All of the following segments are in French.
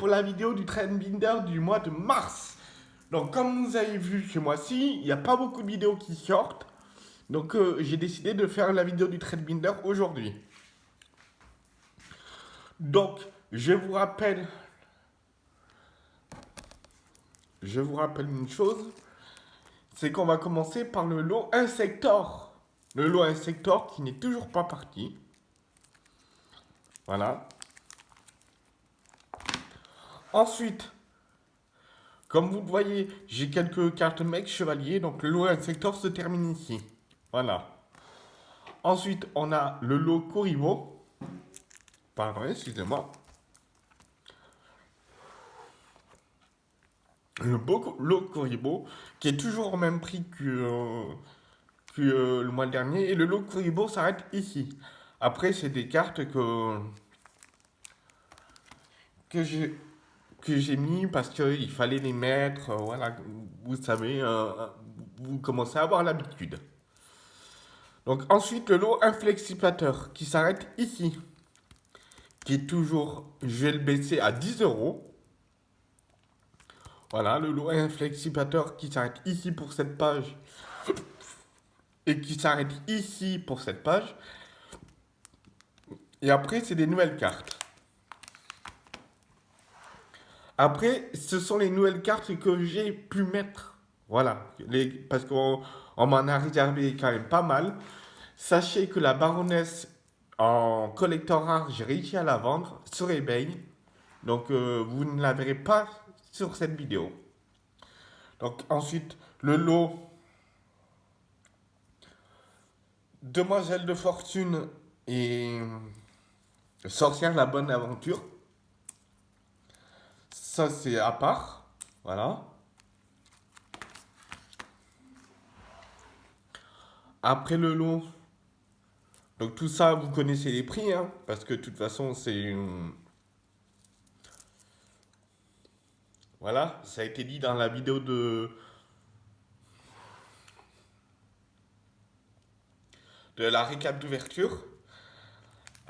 pour la vidéo du Trendbinder du mois de mars. Donc comme vous avez vu ce mois-ci, il n'y a pas beaucoup de vidéos qui sortent. Donc euh, j'ai décidé de faire la vidéo du Trendbinder aujourd'hui. Donc je vous rappelle... Je vous rappelle une chose, c'est qu'on va commencer par le lot Insector. Le lot Insector qui n'est toujours pas parti. Voilà. Ensuite, comme vous le voyez, j'ai quelques cartes mec chevalier, donc le lot secteur se termine ici. Voilà. Ensuite, on a le lot Koribo. Pardon, excusez-moi. Le beau lot Koribo, qui est toujours au même prix que, euh, euh, le mois dernier. Et le lot Koribo s'arrête ici. Après, c'est des cartes que, que j'ai que j'ai mis parce qu'il fallait les mettre, euh, voilà, vous savez, euh, vous commencez à avoir l'habitude. Donc ensuite, le lot inflexipateur qui s'arrête ici, qui est toujours, je vais le baisser à 10 euros. Voilà, le lot inflexipateur qui s'arrête ici pour cette page et qui s'arrête ici pour cette page. Et après, c'est des nouvelles cartes. Après, ce sont les nouvelles cartes que j'ai pu mettre. Voilà, parce qu'on m'en a réservé quand même pas mal. Sachez que la baronesse en collector rare, j'ai réussi à la vendre sur eBay. Donc, euh, vous ne la verrez pas sur cette vidéo. Donc, ensuite, le lot Demoiselle de Fortune et Sorcière la Bonne Aventure. Ça, c'est à part. Voilà. Après le lot, donc tout ça, vous connaissez les prix, hein, parce que de toute façon, c'est Voilà, ça a été dit dans la vidéo de... de la récap d'ouverture.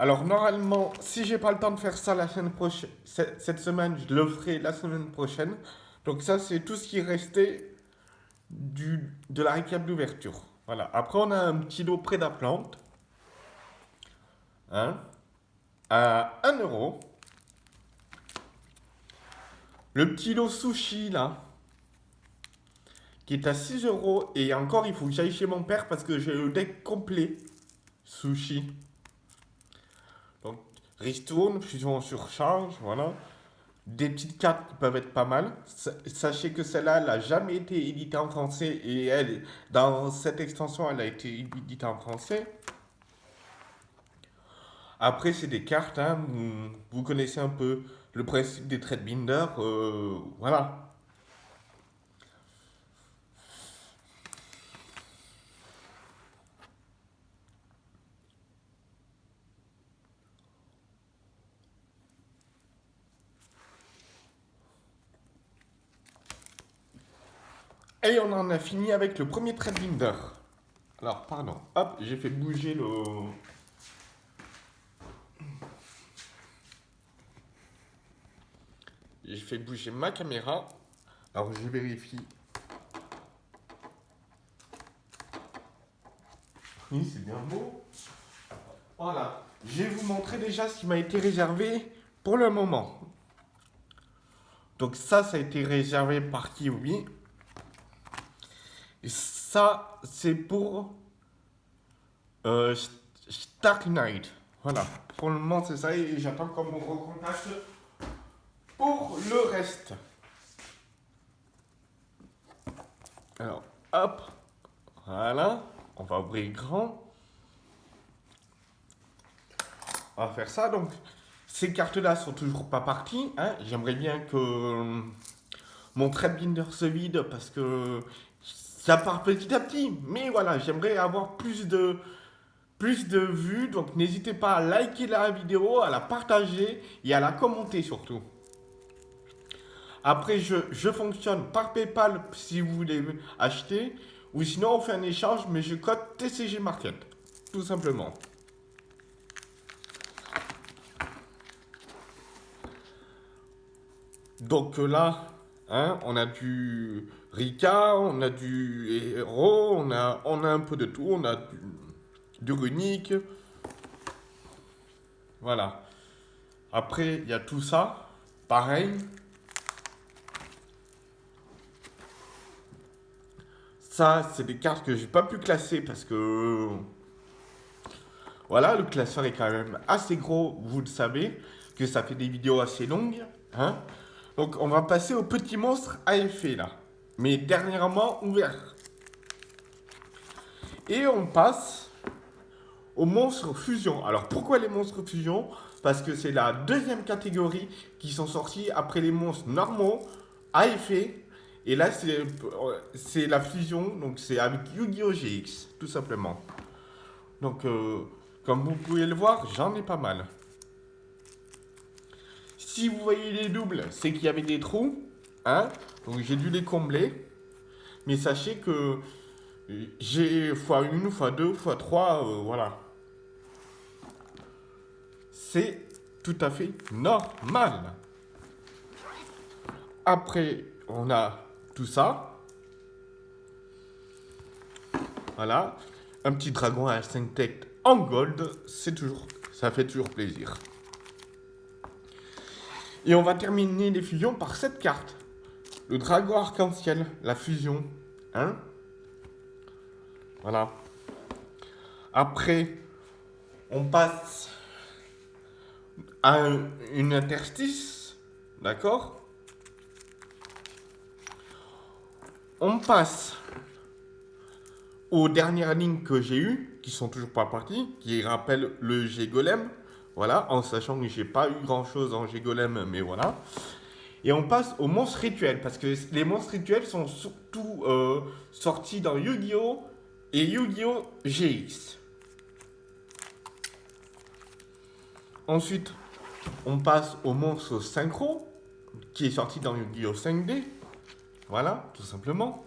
Alors normalement, si j'ai pas le temps de faire ça la semaine prochaine, cette semaine, je le ferai la semaine prochaine. Donc ça, c'est tout ce qui restait du, de la récap d'ouverture. Voilà. Après, on a un petit lot près plante. Hein, à 1 euro. Le petit lot sushi, là, qui est à 6 euros. Et encore, il faut que j'aille chez mon père parce que j'ai le deck complet sushi. Ristourne, fusion en surcharge, voilà. Des petites cartes qui peuvent être pas mal. Sachez que celle-là, elle n'a jamais été éditée en français et elle, dans cette extension, elle a été éditée en français. Après, c'est des cartes, hein, vous, connaissez un peu le principe des trade binders, euh, voilà. Et on en a fini avec le premier trade binder. Alors, pardon. Hop, j'ai fait bouger le... J'ai fait bouger ma caméra. Alors, je vérifie. Oui, c'est bien beau. Voilà. Je vais vous montrer déjà ce qui m'a été réservé pour le moment. Donc ça, ça a été réservé par Kiwi. Et ça, c'est pour euh, Stark Knight. Voilà. Pour le moment, c'est ça. Et j'attends qu'on me recontacte pour le reste. Alors, hop. Voilà. On va ouvrir grand. On va faire ça. Donc, ces cartes-là sont toujours pas parties. Hein. J'aimerais bien que mon trade binder se vide parce que ça part petit à petit, mais voilà, j'aimerais avoir plus de, plus de vues, donc n'hésitez pas à liker la vidéo, à la partager et à la commenter surtout. Après, je, je fonctionne par Paypal si vous voulez acheter, ou sinon on fait un échange, mais je code TCG Market, tout simplement. Donc là, hein, on a du Rika, on a du héros, on a, un peu de tout, on a du, du. Voilà. Après, il y a tout ça. Pareil. Ça, c'est des cartes que j'ai pas pu classer parce que... Voilà, le classeur est quand même assez gros, vous le savez, que ça fait des vidéos assez longues. Hein Donc, on va passer au petit monstre à effet, là. Mais dernièrement ouvert. Et on passe aux monstres fusion. Alors, pourquoi les monstres fusion? Parce que c'est la deuxième catégorie qui sont sortis après les monstres normaux, à effet. Et là, c'est la fusion, donc c'est avec Yu-Gi-Oh! GX, tout simplement. Donc, euh, comme vous pouvez le voir, j'en ai pas mal. Si vous voyez les doubles, c'est qu'il y avait des trous. Hein Donc j'ai dû les combler. Mais sachez que j'ai x1, x2, x3, voilà. C'est tout à fait normal. Après, on a tout ça. Voilà. Un petit dragon à 5 têtes en gold, c'est toujours, ça fait toujours plaisir. Et on va terminer les fusions par cette carte. Le dragon arc-en-ciel, la fusion. Hein? Voilà. Après, on passe à une interstice. D'accord? On passe aux dernières lignes que j'ai eues, qui sont toujours pas parties, qui rappellent le G-Golem, voilà, en sachant que j'ai pas eu grand chose en G-Golem, mais voilà. Et on passe aux monstres rituels, parce que les monstres rituels sont surtout euh, sortis dans Yu-Gi-Oh! et Yu-Gi-Oh! GX. Ensuite, on passe au monstre synchro, qui est sorti dans Yu-Gi-Oh! 5D. Voilà, tout simplement.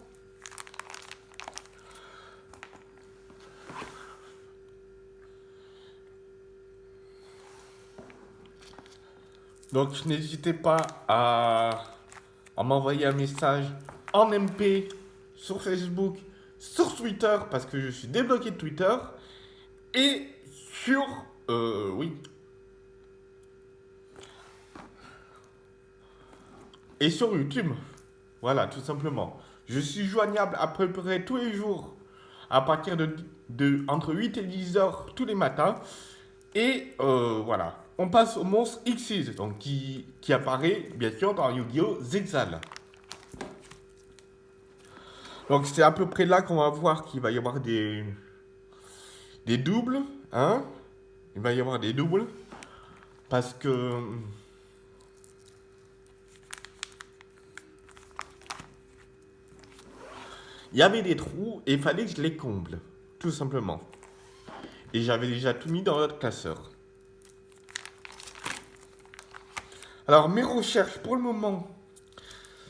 Donc n'hésitez pas à, m'envoyer un message en MP sur Facebook, sur Twitter, parce que je suis débloqué de Twitter, et sur... Euh, oui. Et sur YouTube. Voilà, tout simplement. Je suis joignable à peu près tous les jours, à partir de, de entre 8 et 10 heures tous les matins. Et euh, voilà on passe au monstre Xyz, donc qui, apparaît bien sûr dans Yu-Gi-Oh! Zexal. Donc c'est à peu près là qu'on va voir qu'il va y avoir des, doubles, hein Il va y avoir des doubles, parce que... Il y avait des trous et il fallait que je les comble, tout simplement. Et j'avais déjà tout mis dans notre classeur. Alors, mes recherches pour le moment,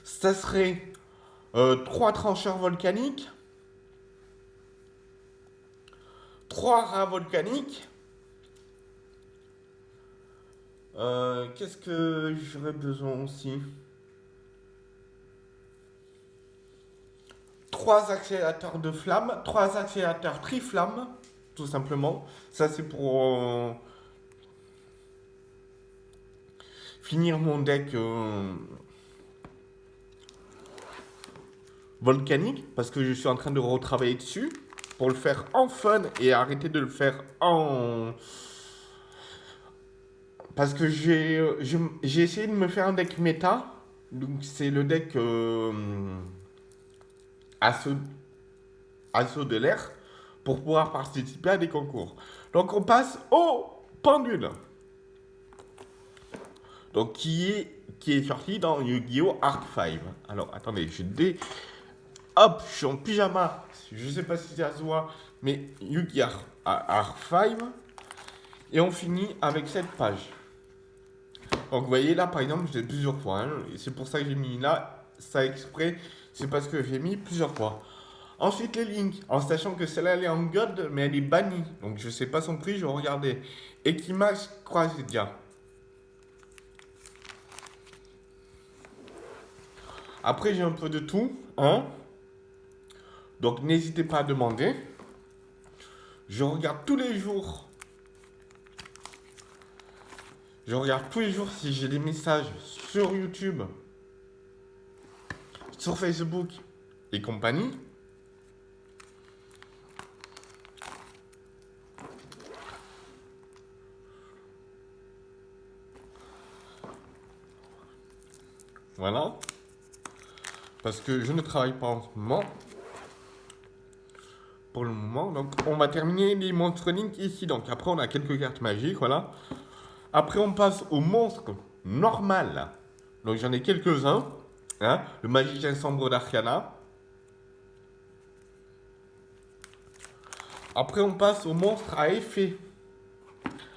ça serait euh, trois trancheurs volcaniques, trois rats volcaniques. Euh, qu'est-ce que j'aurais besoin aussi? Trois accélérateurs de flammes, trois accélérateurs triflammes, tout simplement. Ça, c'est pour... Euh, finir mon deck euh, volcanique parce que je suis en train de retravailler dessus pour le faire en fun et arrêter de le faire en... Parce que j'ai essayé de me faire un deck méta. Donc c'est le deck euh, assaut, assaut de l'air pour pouvoir participer à des concours. Donc on passe au pendule. Donc, qui est, qui est sorti dans Yu-Gi-Oh! Arc 5. Alors, attendez, je dé... Hop, je suis en pyjama. Je sais pas si ça se voit, mais Yu-Gi-Oh! Arc 5. Et on finit avec cette page. Donc, vous voyez là, par exemple, j'ai plusieurs fois. Hein, c'est pour ça que j'ai mis là, ça exprès. C'est parce que j'ai mis plusieurs fois. Ensuite, les links, en sachant que celle-là, elle est en god, mais elle est bannie. Donc, je sais pas son prix, je vais regarder. Equimax Croisidia. Après, j'ai un peu de tout. Hein Donc, n'hésitez pas à demander. Je regarde tous les jours. Je regarde tous les jours si j'ai des messages sur YouTube, sur Facebook et compagnie. Voilà. Parce que je ne travaille pas en ce moment. Pour le moment. Donc, on va terminer les monstres Link ici. Donc, après, on a quelques cartes magiques. Voilà. Après, on passe au monstre normal. Donc, j'en ai quelques-uns. Hein. Le magicien sombre d'Arcana. Après, on passe au monstre à effet.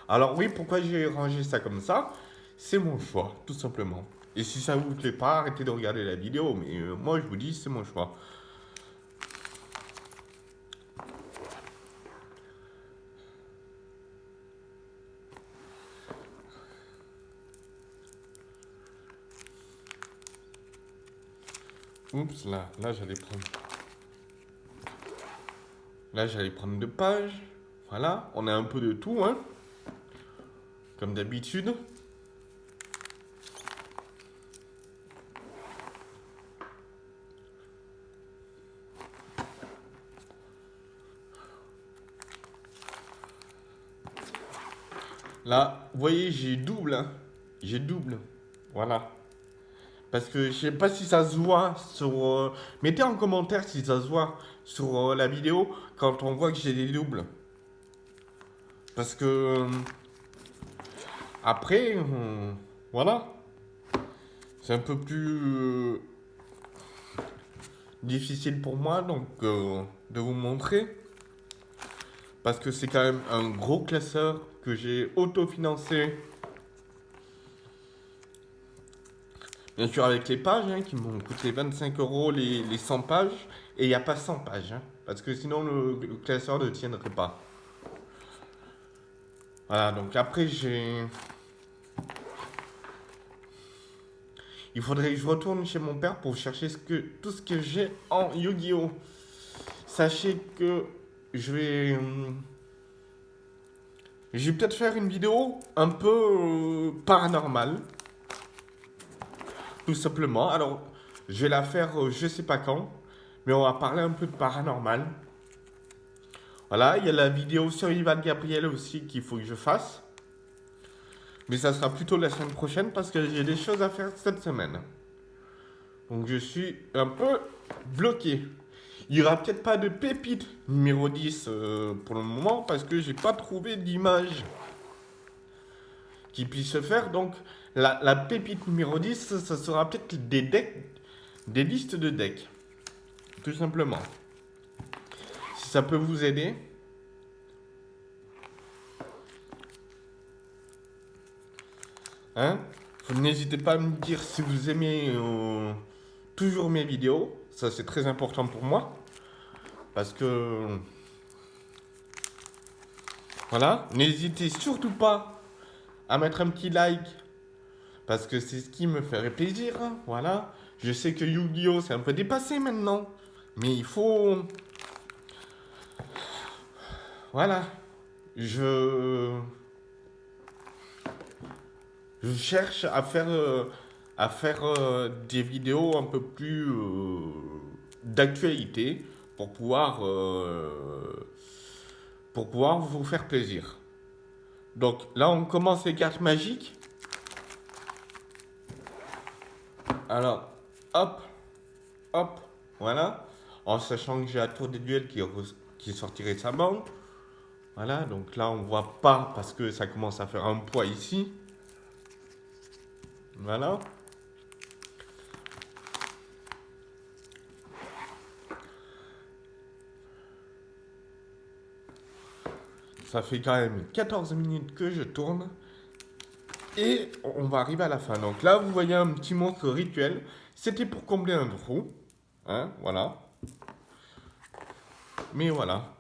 Alors oui, pourquoi j'ai rangé ça comme ça? C'est mon choix, tout simplement. Et si ça vous plaît pas, arrêtez de regarder la vidéo. Mais euh, moi, je vous dis, c'est mon choix. Oups, là, là, j'allais prendre... Là, j'allais prendre deux pages. Voilà, on a un peu de tout, hein. Comme d'habitude. Là, vous voyez, j'ai double. Hein. J'ai double. Voilà. Parce que je sais pas si ça se voit sur... Euh, mettez en commentaire si ça se voit sur euh, la vidéo quand on voit que j'ai des doubles. Parce que... Euh, après, voilà. C'est un peu plus difficile pour moi donc de vous montrer. Parce que c'est quand même un gros classeur que j'ai autofinancé. Bien sûr avec les pages hein, qui m'ont coûté 25 euros les, 100 pages. Et il n'y a pas 100 pages. Hein, parce que sinon le, classeur ne tiendrait pas. Voilà, donc après j'ai... Il faudrait que je retourne chez mon père pour chercher ce que, tout ce que j'ai en Yu-Gi-Oh! Sachez que je vais... Hum, je vais peut-être faire une vidéo un peu euh, paranormale. Tout simplement. Alors, je vais la faire euh, je sais pas quand. Mais on va parler un peu de paranormal. Voilà, il y a la vidéo sur Ivan Gabriel aussi qu'il faut que je fasse. Mais ça sera plutôt la semaine prochaine parce que j'ai des choses à faire cette semaine. Donc je suis un peu bloqué. Il n'y aura peut-être pas de pépite numéro 10 euh, pour le moment parce que j'ai pas trouvé d'image qui puisse se faire. Donc la, pépite numéro 10, ça sera peut-être des decks, des listes de decks. Tout simplement. Si ça peut vous aider. Hein? N'hésitez pas à me dire si vous aimez euh, toujours mes vidéos. Ça, c'est très important pour moi. Parce que... Voilà. N'hésitez surtout pas à mettre un petit like. Parce que c'est ce qui me ferait plaisir. Voilà. Je sais que Yu-Gi-Oh! c'est un peu dépassé maintenant. Mais il faut... Voilà. Je... Je cherche à faire... À faire euh, des vidéos un peu plus euh, d'actualité pour pouvoir, euh, pour pouvoir vous faire plaisir. Donc là, on commence les cartes magiques. Alors, hop, hop, voilà. En sachant que j'ai la tour des duels qui, qui sortirait de sa banque. Voilà, donc là, on voit pas parce que ça commence à faire un poids ici. Voilà. Ça fait quand même 14 minutes que je tourne. Et on va arriver à la fin. Donc là, vous voyez un petit monstre rituel. C'était pour combler un trou. Hein, voilà. Mais voilà.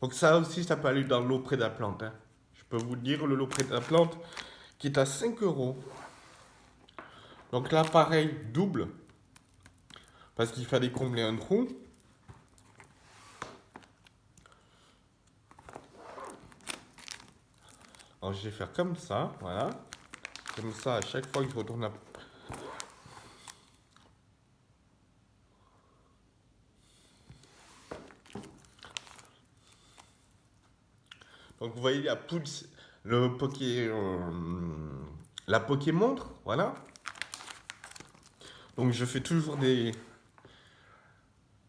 Donc ça aussi, ça peut aller dans l'eau près de la plante. Hein. Je peux vous dire, le lot près de la plante, qui est à 5 euros. Donc là, pareil, double. Parce qu'il fallait combler un trou. Alors je vais faire comme ça, voilà. Comme ça, à chaque fois que je retourne à... Donc vous voyez la pouce, le poké, euh, la montre, voilà. Donc je fais toujours des,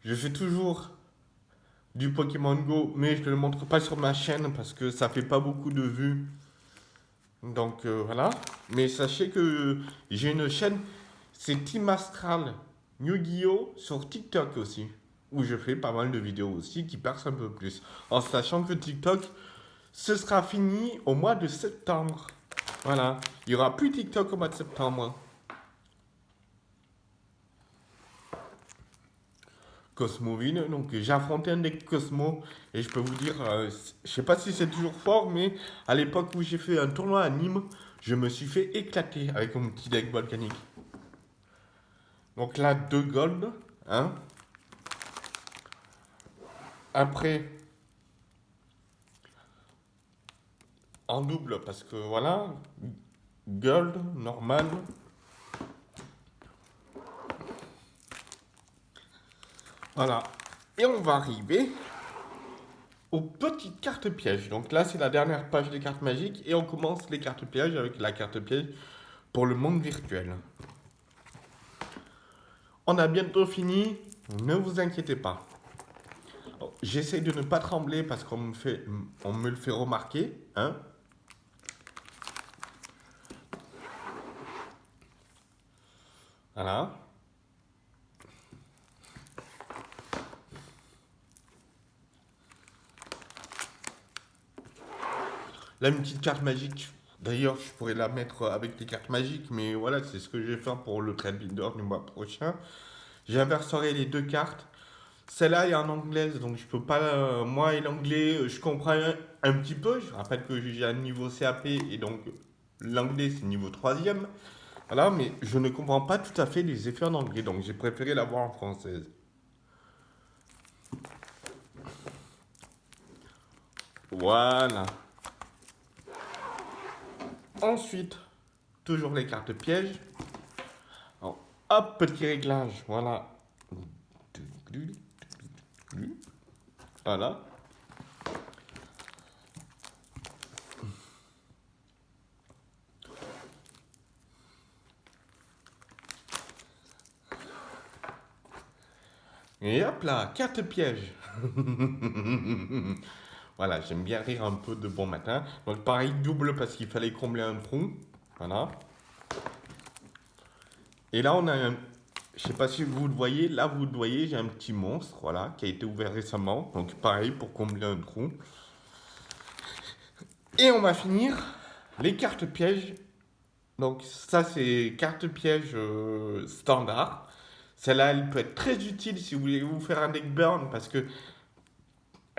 je fais toujours du Pokémon Go, mais je ne le montre pas sur ma chaîne parce que ça fait pas beaucoup de vues. Donc euh, voilà. Mais sachez que j'ai une chaîne, c'est Team Astral Yu-Gi-Oh! sur TikTok aussi. Où je fais pas mal de vidéos aussi qui percent un peu plus. En sachant que TikTok, ce sera fini au mois de septembre. Voilà. Il n'y aura plus TikTok au mois de septembre. Cosmoville. Donc j'ai affronté un deck Cosmo et je peux vous dire, euh, je sais pas si c'est toujours fort, mais à l'époque où j'ai fait un tournoi à Nîmes, je me suis fait éclater avec mon petit deck volcanique. Donc là, deux gold. Hein. Après, en double, parce que voilà, gold, normal, Voilà. Et on va arriver aux petites cartes pièges. Donc là, c'est la dernière page des cartes magiques. Et on commence les cartes pièges avec la carte piège pour le monde virtuel. On a bientôt fini. Ne vous inquiétez pas. J'essaie de ne pas trembler parce qu'on me, le fait remarquer. Hein voilà. Là, une petite carte magique. D'ailleurs, je pourrais la mettre avec des cartes magiques, mais voilà, c'est ce que je vais faire pour le trade builder du mois prochain. J'inverserai les deux cartes. Celle-là est en anglaise, donc je peux pas... Euh, moi et l'anglais, je comprends un, petit peu. Je rappelle que j'ai un niveau CAP et donc l'anglais, c'est niveau 3 Voilà, mais je ne comprends pas tout à fait les effets en anglais, donc j'ai préféré l'avoir en française. Voilà. Ensuite, toujours les cartes pièges. hop, petit réglage, voilà. Voilà. Et hop là, carte piège. Voilà, j'aime bien rire un peu de bon matin. Donc pareil, double parce qu'il fallait combler un trou. Voilà. Et là, on a un... Je sais pas si vous le voyez. Là, vous le voyez, j'ai un petit monstre, voilà, qui a été ouvert récemment. Donc pareil, pour combler un trou. Et on va finir les cartes pièges. Donc ça, c'est carte piège euh, standard. Celle-là, elle peut être très utile si vous voulez vous faire un deck burn parce que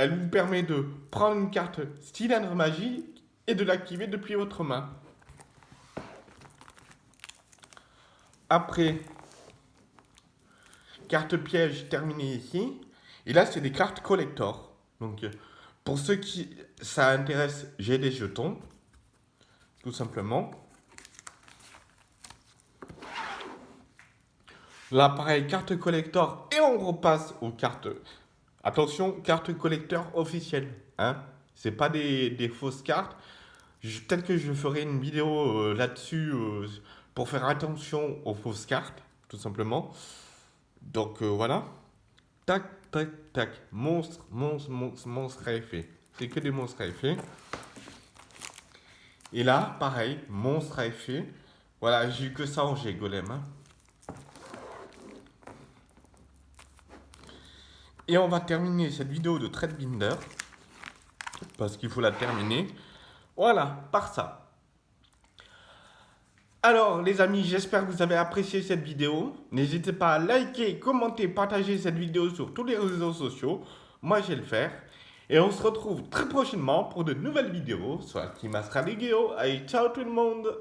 elle vous permet de prendre une carte cylindre magique et de l'activer depuis votre main. Après, carte piège terminée ici. Et là, c'est des cartes collector. Donc, pour ceux qui ça intéresse, j'ai des jetons. Tout simplement. Là, pareil, carte collector. Et on repasse aux cartes Attention, carte collecteur officielle. Hein c'est pas des, fausses cartes. Peut-être que je ferai une vidéo euh, là-dessus euh, pour faire attention aux fausses cartes, tout simplement. Donc euh, voilà. Tac, tac, tac. Monstre, monstre, monstre, monstre à effet. C'est que des monstres à effet. Et là, pareil, monstre à effet. Voilà, j'ai eu que ça en G golem. Hein. Et on va terminer cette vidéo de Trade Binder. Parce qu'il faut la terminer. Voilà, par ça. Alors les amis, j'espère que vous avez apprécié cette vidéo. N'hésitez pas à liker, commenter, partager cette vidéo sur tous les réseaux sociaux. Moi, je vais le faire. Et on se retrouve très prochainement pour de nouvelles vidéos sur la Team Allez, ciao tout le monde